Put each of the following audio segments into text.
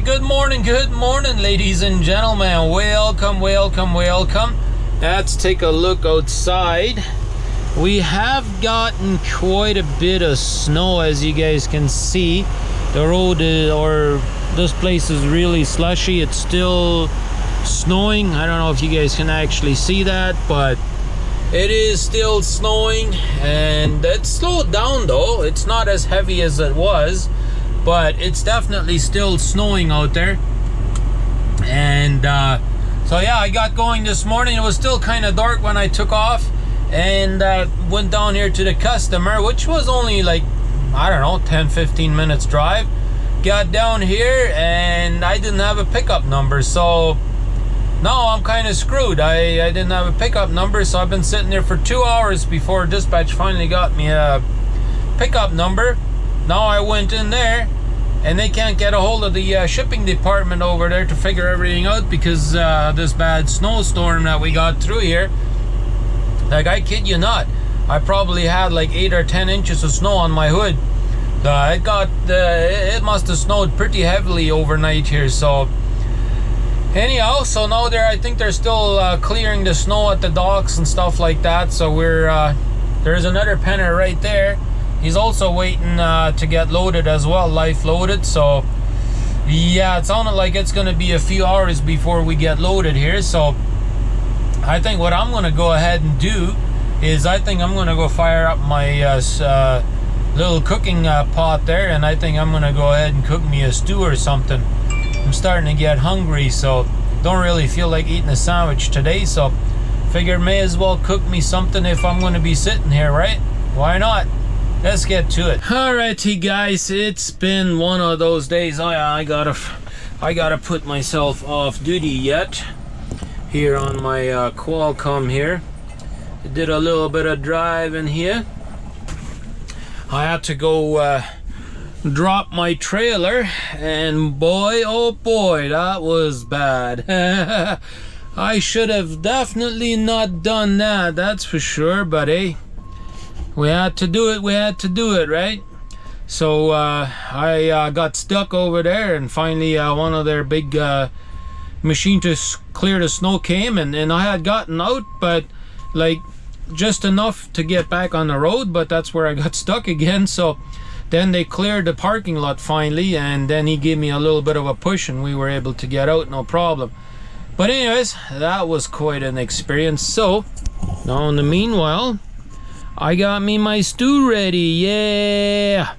Good morning, good morning, ladies and gentlemen. Welcome, welcome, welcome. Let's take a look outside. We have gotten quite a bit of snow, as you guys can see. The road is, or this place is really slushy. It's still snowing. I don't know if you guys can actually see that, but it is still snowing and it slowed down though. It's not as heavy as it was but it's definitely still snowing out there. And uh, so yeah I got going this morning. It was still kind of dark when I took off and uh, went down here to the customer which was only like I don't know 10 15 minutes drive. Got down here and I didn't have a pickup number so now I'm kind of screwed. I, I didn't have a pickup number so I've been sitting there for two hours before dispatch finally got me a pickup number now I went in there and they can't get a hold of the uh, shipping department over there to figure everything out because uh, this bad snowstorm that we got through here. Like I kid you not, I probably had like eight or ten inches of snow on my hood. Uh, it got, uh, it must have snowed pretty heavily overnight here. So anyhow, so now there, I think they're still uh, clearing the snow at the docks and stuff like that. So we're uh, there's another penner right there he's also waiting uh, to get loaded as well life loaded so yeah it sounded like it's gonna be a few hours before we get loaded here so I think what I'm gonna go ahead and do is I think I'm gonna go fire up my uh, uh, little cooking uh, pot there and I think I'm gonna go ahead and cook me a stew or something. I'm starting to get hungry so don't really feel like eating a sandwich today so figured may as well cook me something if I'm gonna be sitting here right? Why not let's get to it. Alrighty guys it's been one of those days. I, I gotta I gotta put myself off duty yet. Here on my uh, Qualcomm here. Did a little bit of driving here. I had to go uh, drop my trailer and boy oh boy that was bad. I should have definitely not done that that's for sure but hey we had to do it we had to do it right? So uh, I uh, got stuck over there and finally uh, one of their big uh, machine to clear the snow came and, and I had gotten out but like just enough to get back on the road but that's where I got stuck again. So then they cleared the parking lot finally and then he gave me a little bit of a push and we were able to get out no problem. But anyways that was quite an experience. So now in the meanwhile I got me my stew ready, yeah!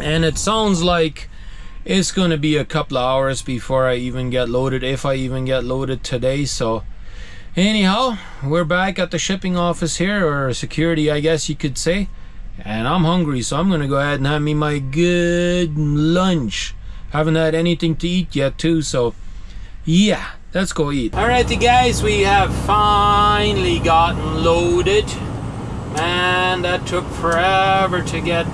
And it sounds like it's gonna be a couple of hours before I even get loaded, if I even get loaded today, so... Anyhow, we're back at the shipping office here, or security I guess you could say. And I'm hungry, so I'm gonna go ahead and have me my good lunch. Haven't had anything to eat yet too, so... Yeah, let's go eat. Alrighty guys, we have finally gotten loaded. Man, that took forever to get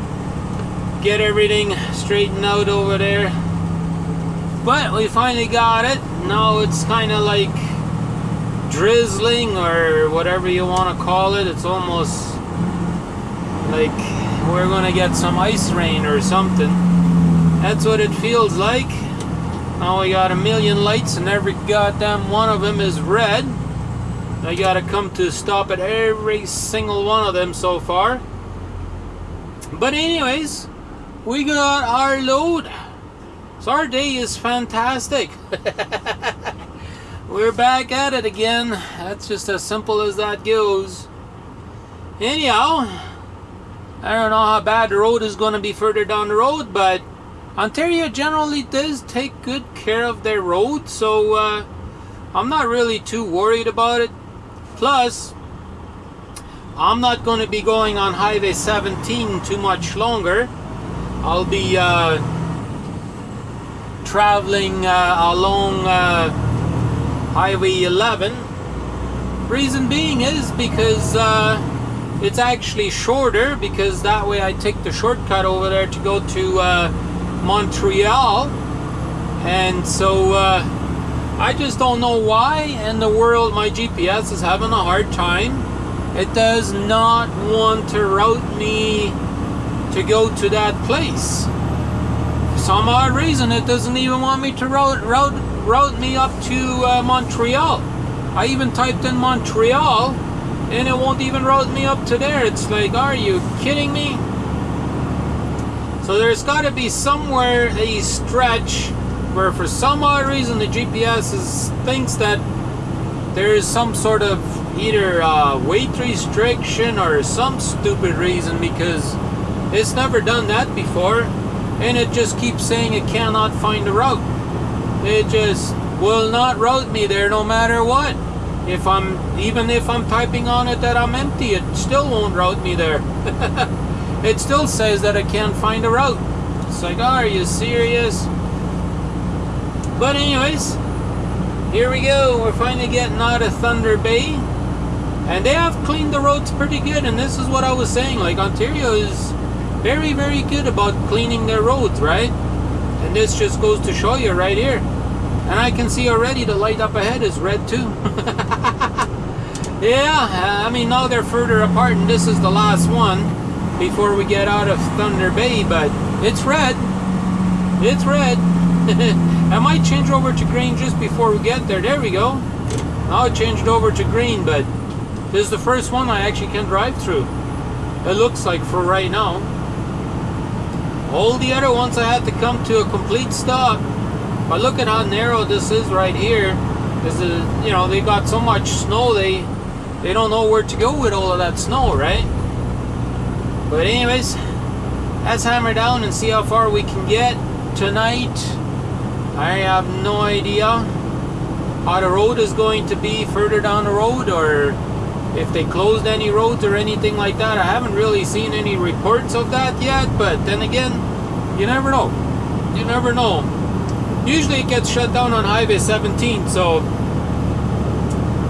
get everything straightened out over there. But we finally got it. Now it's kind of like drizzling or whatever you want to call it. It's almost like we're gonna get some ice rain or something. That's what it feels like. Now we got a million lights and every goddamn one of them is red. I gotta come to stop at every single one of them so far. But anyways, we got our load. So our day is fantastic. We're back at it again. That's just as simple as that goes. Anyhow, I don't know how bad the road is going to be further down the road, but Ontario generally does take good care of their roads, so uh, I'm not really too worried about it. Plus, I'm not going to be going on Highway 17 too much longer. I'll be uh, traveling uh, along uh, Highway 11. Reason being is because uh, it's actually shorter because that way I take the shortcut over there to go to uh, Montreal. And so uh, I just don't know why in the world my GPS is having a hard time. It does not want to route me to go to that place. For some odd reason it doesn't even want me to route route route me up to uh, Montreal. I even typed in Montreal and it won't even route me up to there. It's like, are you kidding me? So there's got to be somewhere a stretch where for some odd reason the GPS is, thinks that there is some sort of either uh, weight restriction or some stupid reason because it's never done that before and it just keeps saying it cannot find a route. It just will not route me there no matter what. If I'm, even if I'm typing on it that I'm empty, it still won't route me there. it still says that I can't find a route. It's like, oh, are you serious? But anyways, here we go. We're finally getting out of Thunder Bay. And they have cleaned the roads pretty good. And this is what I was saying. Like, Ontario is very, very good about cleaning their roads, right? And this just goes to show you right here. And I can see already the light up ahead is red too. yeah, I mean, now they're further apart and this is the last one before we get out of Thunder Bay, but it's red. It's red. I might change over to green just before we get there. There we go. Now it changed over to green, but this is the first one I actually can drive through. It looks like for right now. All the other ones I had to come to a complete stop. But look at how narrow this is right here. This is, you know, they got so much snow, they they don't know where to go with all of that snow, right? But anyways, let's hammer down and see how far we can get tonight. I have no idea how the road is going to be further down the road or if they closed any roads or anything like that. I haven't really seen any reports of that yet, but then again, you never know. You never know. Usually it gets shut down on Highway 17, so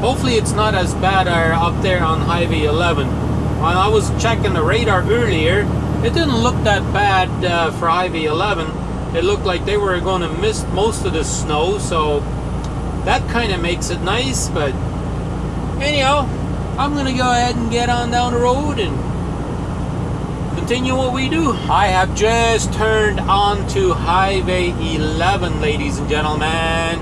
hopefully it's not as bad up there on Highway 11. When I was checking the radar earlier, it didn't look that bad uh, for Highway 11. It looked like they were going to miss most of the snow, so that kind of makes it nice, but anyhow, I'm gonna go ahead and get on down the road and continue what we do. I have just turned onto Highway 11, ladies and gentlemen,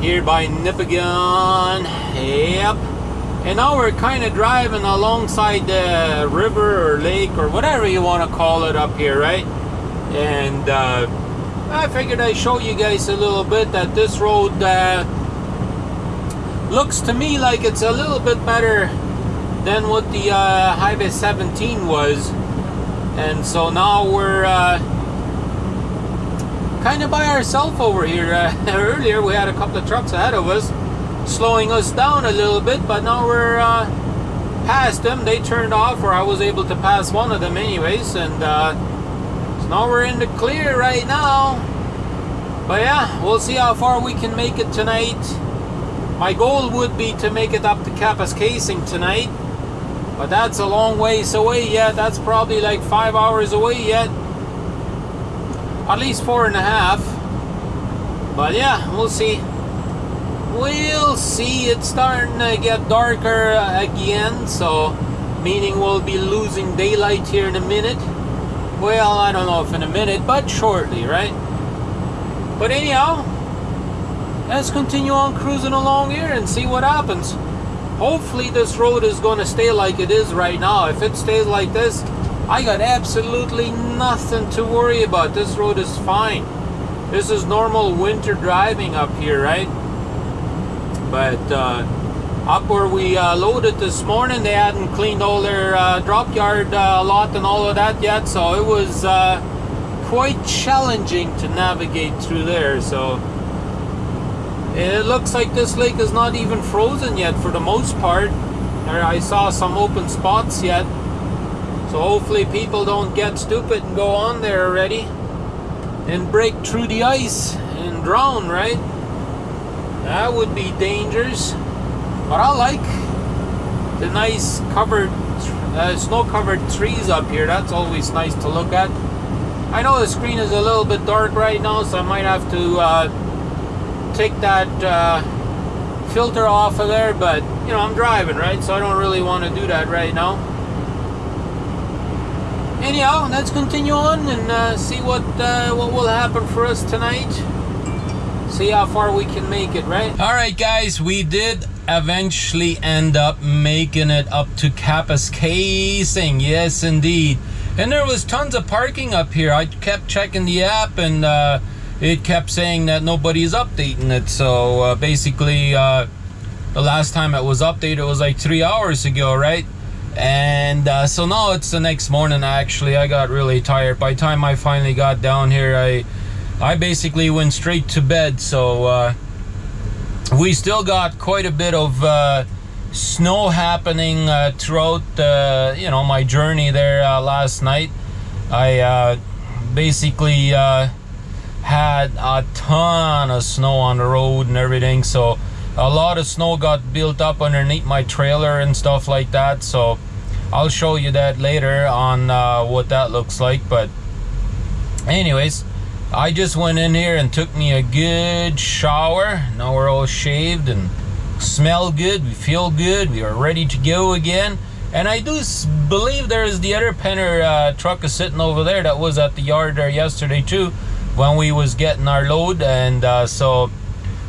here by Nipigon. Yep. And now we're kind of driving alongside the river or lake or whatever you want to call it up here, right? And uh, I figured I'd show you guys a little bit that this road uh, looks to me like it's a little bit better than what the uh, Highway 17 was. And so now we're uh, kind of by ourselves over here. Uh, earlier we had a couple of trucks ahead of us slowing us down a little bit but now we're uh, past them. They turned off or I was able to pass one of them anyways and uh, now we're in the clear right now but yeah we'll see how far we can make it tonight my goal would be to make it up to Kapuskasing tonight, but that's a long ways away yet. That's probably like five hours away yet. At least four and a half. But yeah, we'll see. We'll see. It's starting to get darker again, so meaning we'll be losing daylight here in a minute. Well, I don't know if in a minute, but shortly, right? But anyhow, let's continue on cruising along here and see what happens. Hopefully this road is going to stay like it is right now. If it stays like this, I got absolutely nothing to worry about. This road is fine. This is normal winter driving up here, right? But uh, up where we uh, loaded this morning, they hadn't cleaned all their uh, drop yard uh, lot and all of that yet. So it was uh, quite challenging to navigate through there. So it looks like this lake is not even frozen yet for the most part. I saw some open spots yet. So hopefully people don't get stupid and go on there already and break through the ice and drown, right? That would be dangerous. But I like the nice covered, uh, snow-covered trees up here. That's always nice to look at. I know the screen is a little bit dark right now, so I might have to uh, take that uh, filter off of there, but you know, I'm driving, right? So I don't really want to do that right now. anyhow, let's continue on and uh, see what uh, what will happen for us tonight. See how far we can make it, right? All right, guys, we did eventually end up making it up to Kapuskasing. Yes, indeed. And there was tons of parking up here. I kept checking the app and uh, it kept saying that nobody's updating it. So uh, basically, uh, the last time it was updated was like three hours ago, right? And uh, so now it's the next morning. Actually, I got really tired. By the time I finally got down here, I I basically went straight to bed. So uh, we still got quite a bit of uh, snow happening uh, throughout uh, you know my journey there uh, last night. I uh, basically had a ton of snow on the road and everything, so a lot of snow got built up underneath my trailer and stuff like that. So I'll show you that later on what that looks like. But anyways. I just went in here and took me a good shower. Now we're all shaved and smell good, we feel good, we are ready to go again. And I do believe there is the other Penner uh, truck is sitting over there that was at the yard there yesterday too when we was getting our load. And uh, so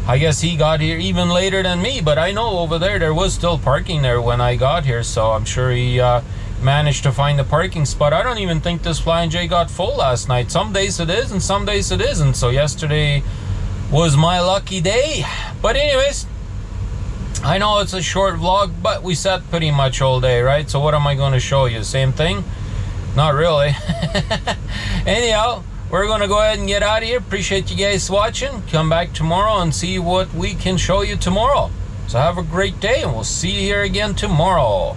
I guess he got here even later than me. But I know over there there was still parking there when I got here. So I'm sure he uh, managed to find the parking spot. I don't even think this Flying J got full last night. Some days it is and some days it isn't. So yesterday was my lucky day. But anyways, I know it's a short vlog, but we sat pretty much all day, right? So what am I going to show you? Same thing? Not really. Anyhow, we're going to go ahead and get out of here. Appreciate you guys watching. Come back tomorrow and see what we can show you tomorrow. So have a great day, and we'll see you here again tomorrow.